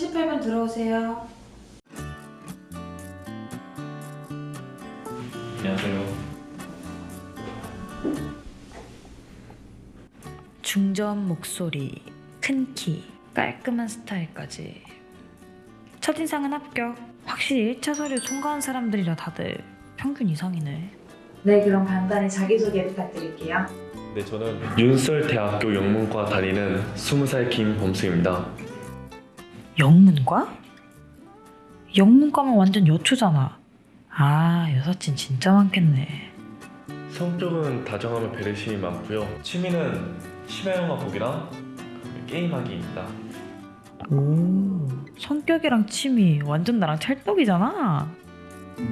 38번 들어오세요. 안녕하세요. 중저음 목소리, 큰 키, 깔끔한 스타일까지. 첫인상은 합격. 확실히 1차 서류 통과한 사람들이라 다들 평균 이상이네. 네, 그럼 간단히 자기소개 부탁드릴게요. 네, 저는 윤설대학교 영문과 다니는 20살 김범수입니다. 영문과? 영문과면 완전 여초잖아. 아, 여사친 진짜 많겠네. 성격은 다정하며 배려심이 많고요. 취미는 심야영화 보기랑 게임하기입니다. 오, 성격이랑 취미 완전 나랑 찰떡이잖아.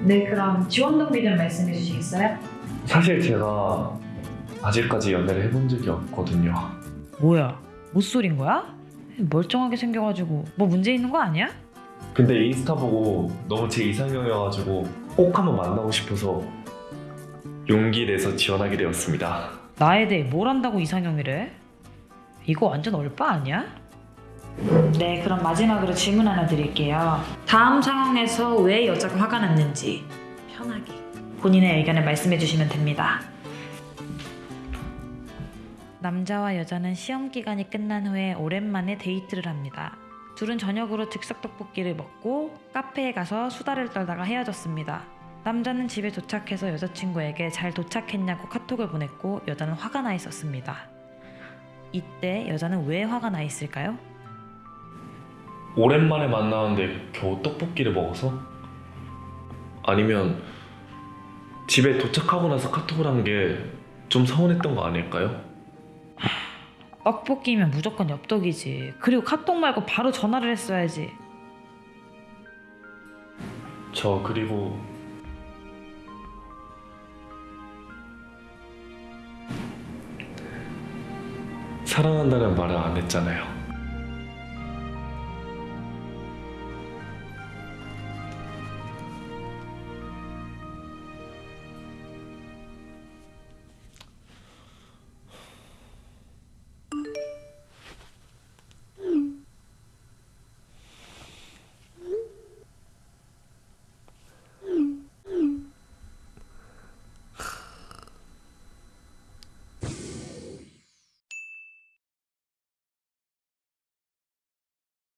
네, 그럼 지원 동기 좀 말씀해 주시겠어요? 사실 제가 아직까지 연애를 해본 적이 없거든요. 뭐야, 못소린 거야? 멀쩡하게 생겨가지고 뭐 문제 있는 거 아니야? 근데 인스타 보고 너무 제 이상형이어가지고 꼭 한번 만나고 싶어서 용기 내서 지원하게 되었습니다. 나에 대해 뭘 안다고 이상형이래? 이거 완전 얼빠 아니야? 네, 그럼 마지막으로 질문 하나 드릴게요. 다음 상황에서 왜 여자가 화가 났는지 편하게 본인의 의견을 말씀해 주시면 됩니다. 남자와 여자는 시험 기간이 끝난 후에 오랜만에 데이트를 합니다. 둘은 저녁으로 즉석 떡볶이를 먹고 카페에 가서 수다를 떨다가 헤어졌습니다. 남자는 집에 도착해서 여자친구에게 잘 도착했냐고 카톡을 보냈고 여자는 화가 나 있었습니다. 이때 여자는 왜 화가 나 있을까요? 오랜만에 만나는데 겨우 떡볶이를 먹어서? 아니면 집에 도착하고 나서 카톡을 한 게 좀 서운했던 거 아닐까요? 떡볶이면 무조건 엽떡이지. 그리고 카톡 말고 바로 전화를 했어야지. 저 그리고 사랑한다는 말을 안 했잖아요.